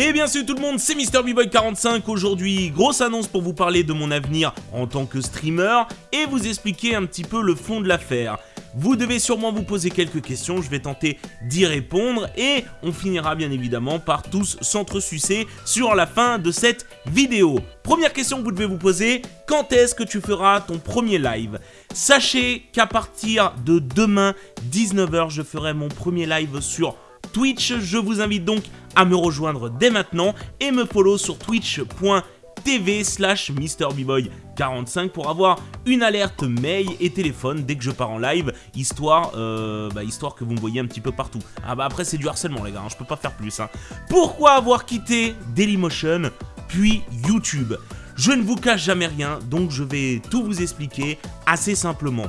Et bien sûr tout le monde, c'est MrBboy45 aujourd'hui, grosse annonce pour vous parler de mon avenir en tant que streamer et vous expliquer un petit peu le fond de l'affaire. Vous devez sûrement vous poser quelques questions, je vais tenter d'y répondre et on finira bien évidemment par tous s'entresucer sur la fin de cette vidéo. Première question que vous devez vous poser, quand est-ce que tu feras ton premier live? Sachez qu'à partir de demain 19h, je ferai mon premier live sur Twitch. Je vous invite donc à me rejoindre dès maintenant et me follow sur twitch.tv slash MrBboy45 pour avoir une alerte mail et téléphone dès que je pars en live, histoire, euh, bah, histoire que vous me voyez un petit peu partout. Ah bah après c'est du harcèlement les gars, hein, je peux pas faire plus. Hein. Pourquoi avoir quitté Dailymotion puis YouTube? Je ne vous cache jamais rien, donc je vais tout vous expliquer assez simplement.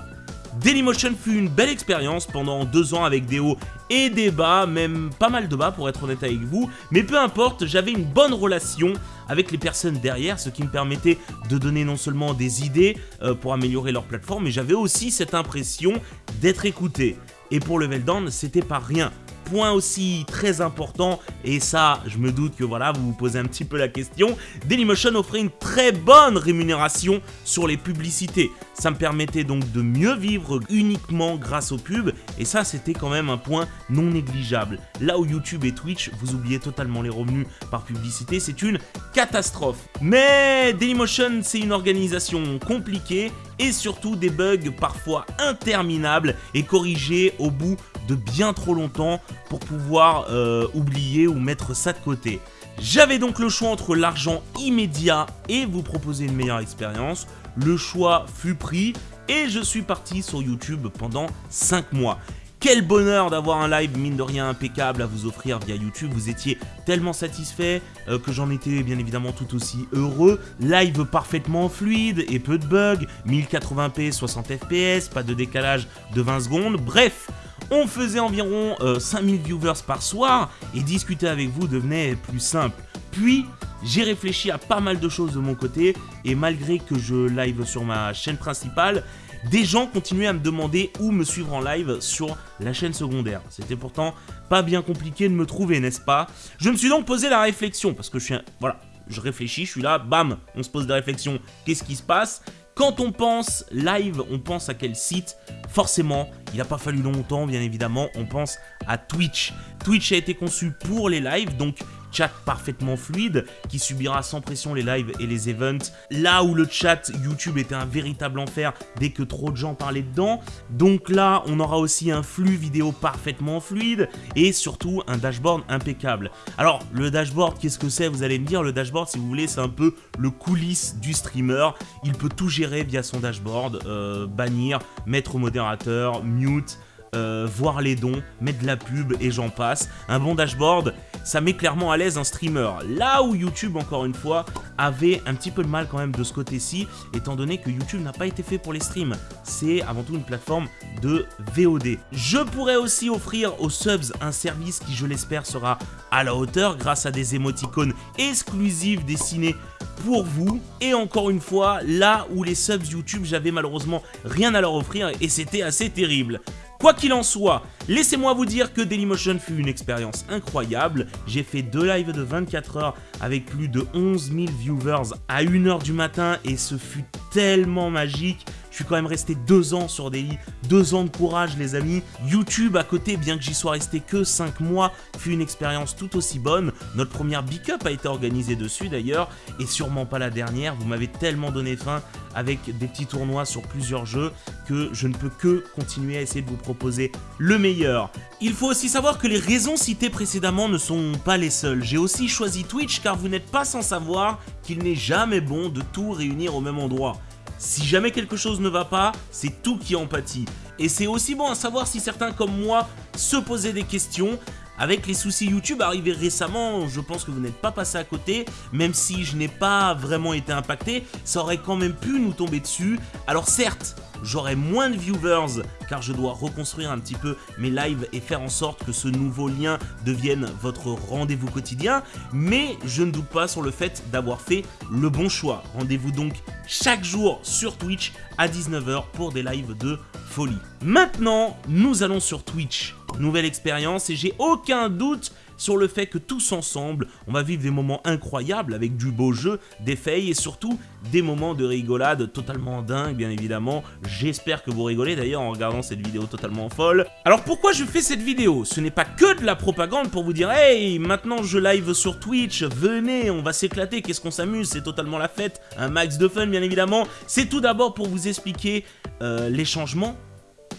Dailymotion fut une belle expérience pendant deux ans avec des hauts et des bas, même pas mal de bas pour être honnête avec vous, mais peu importe, j'avais une bonne relation avec les personnes derrière, ce qui me permettait de donner non seulement des idées euh, pour améliorer leur plateforme, mais j'avais aussi cette impression d'être écouté. Et pour Level Down, c'était pas rien point aussi très important, et ça, je me doute que voilà, vous vous posez un petit peu la question, Dailymotion offrait une très bonne rémunération sur les publicités. Ça me permettait donc de mieux vivre uniquement grâce aux pubs, et ça, c'était quand même un point non négligeable. Là où YouTube et Twitch, vous oubliez totalement les revenus par publicité, c'est une catastrophe. Mais Dailymotion, c'est une organisation compliquée, et surtout des bugs parfois interminables et corrigés au bout de bien trop longtemps pour pouvoir euh, oublier ou mettre ça de côté. J'avais donc le choix entre l'argent immédiat et vous proposer une meilleure expérience. Le choix fut pris et je suis parti sur YouTube pendant 5 mois. Quel bonheur d'avoir un live mine de rien impeccable à vous offrir via YouTube. Vous étiez tellement satisfait euh, que j'en étais bien évidemment tout aussi heureux. Live parfaitement fluide et peu de bugs. 1080p, 60 fps, pas de décalage de 20 secondes. Bref, on faisait environ 5000 euh, viewers par soir et discuter avec vous devenait plus simple. Puis, j'ai réfléchi à pas mal de choses de mon côté et malgré que je live sur ma chaîne principale, des gens continuaient à me demander où me suivre en live sur la chaîne secondaire. C'était pourtant pas bien compliqué de me trouver, n'est-ce pas? Je me suis donc posé la réflexion, parce que je suis un... Voilà, je réfléchis, je suis là, bam, on se pose des réflexions, qu'est-ce qui se passe? Quand on pense live, on pense à quel site? Forcément, il n'a pas fallu longtemps, bien évidemment, on pense à Twitch. Twitch a été conçu pour les lives, donc chat parfaitement fluide qui subira sans pression les lives et les events. Là où le chat YouTube était un véritable enfer dès que trop de gens parlaient dedans. Donc là, on aura aussi un flux vidéo parfaitement fluide et surtout un dashboard impeccable. Alors, le dashboard, qu'est-ce que c'est? Vous allez me dire, le dashboard, si vous voulez, c'est un peu le coulisses du streamer. Il peut tout gérer via son dashboard, euh, bannir, mettre au modérateur, mute, euh, voir les dons, mettre de la pub et j'en passe. Un bon dashboard, ça met clairement à l'aise un streamer. Là où YouTube, encore une fois, avait un petit peu de mal quand même de ce côté-ci, étant donné que YouTube n'a pas été fait pour les streams. C'est avant tout une plateforme de VOD. Je pourrais aussi offrir aux subs un service qui, je l'espère, sera à la hauteur grâce à des émoticônes exclusifs dessinés pour vous. Et encore une fois, là où les subs YouTube, j'avais malheureusement rien à leur offrir et c'était assez terrible. Quoi qu'il en soit, laissez-moi vous dire que Dailymotion fut une expérience incroyable. J'ai fait deux lives de 24 heures avec plus de 11 000 viewers à 1h du matin et ce fut tellement magique. Je suis quand même resté deux ans sur Daily, deux ans de courage les amis. YouTube à côté, bien que j'y sois resté que 5 mois, fut une expérience tout aussi bonne. Notre première Big Up a été organisée dessus d'ailleurs, et sûrement pas la dernière. Vous m'avez tellement donné faim avec des petits tournois sur plusieurs jeux que je ne peux que continuer à essayer de vous proposer le meilleur. Il faut aussi savoir que les raisons citées précédemment ne sont pas les seules. J'ai aussi choisi Twitch car vous n'êtes pas sans savoir qu'il n'est jamais bon de tout réunir au même endroit. Si jamais quelque chose ne va pas, c'est tout qui empathie. Et c'est aussi bon à savoir si certains comme moi se posaient des questions. Avec les soucis YouTube arrivés récemment, je pense que vous n'êtes pas passé à côté, même si je n'ai pas vraiment été impacté, ça aurait quand même pu nous tomber dessus. Alors certes, j'aurai moins de viewers car je dois reconstruire un petit peu mes lives et faire en sorte que ce nouveau lien devienne votre rendez-vous quotidien, mais je ne doute pas sur le fait d'avoir fait le bon choix. Rendez-vous donc chaque jour sur Twitch à 19h pour des lives de folie. Maintenant, nous allons sur Twitch. Nouvelle expérience et j'ai aucun doute sur le fait que tous ensemble, on va vivre des moments incroyables avec du beau jeu, des fails et surtout des moments de rigolade totalement dingues bien évidemment. J'espère que vous rigolez d'ailleurs en regardant cette vidéo totalement folle. Alors pourquoi je fais cette vidéo? Ce n'est pas que de la propagande pour vous dire Hey, maintenant je live sur Twitch, venez, on va s'éclater, qu'est-ce qu'on s'amuse, c'est totalement la fête, un max de fun bien évidemment. C'est tout d'abord pour vous expliquer euh, les changements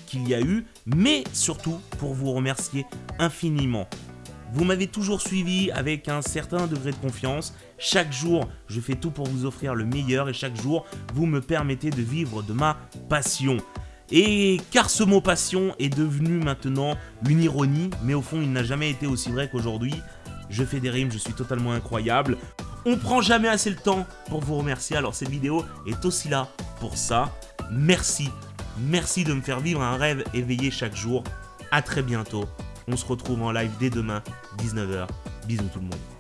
qu'il y a eu, mais surtout pour vous remercier infiniment. Vous m'avez toujours suivi avec un certain degré de confiance. Chaque jour, je fais tout pour vous offrir le meilleur et chaque jour, vous me permettez de vivre de ma passion. Et car ce mot passion est devenu maintenant une ironie, mais au fond il n'a jamais été aussi vrai qu'aujourd'hui. Je fais des rimes, je suis totalement incroyable. On prend jamais assez le temps pour vous remercier, alors cette vidéo est aussi là pour ça. Merci, merci de me faire vivre un rêve éveillé chaque jour. A très bientôt, on se retrouve en live dès demain, 19h. Bisous tout le monde.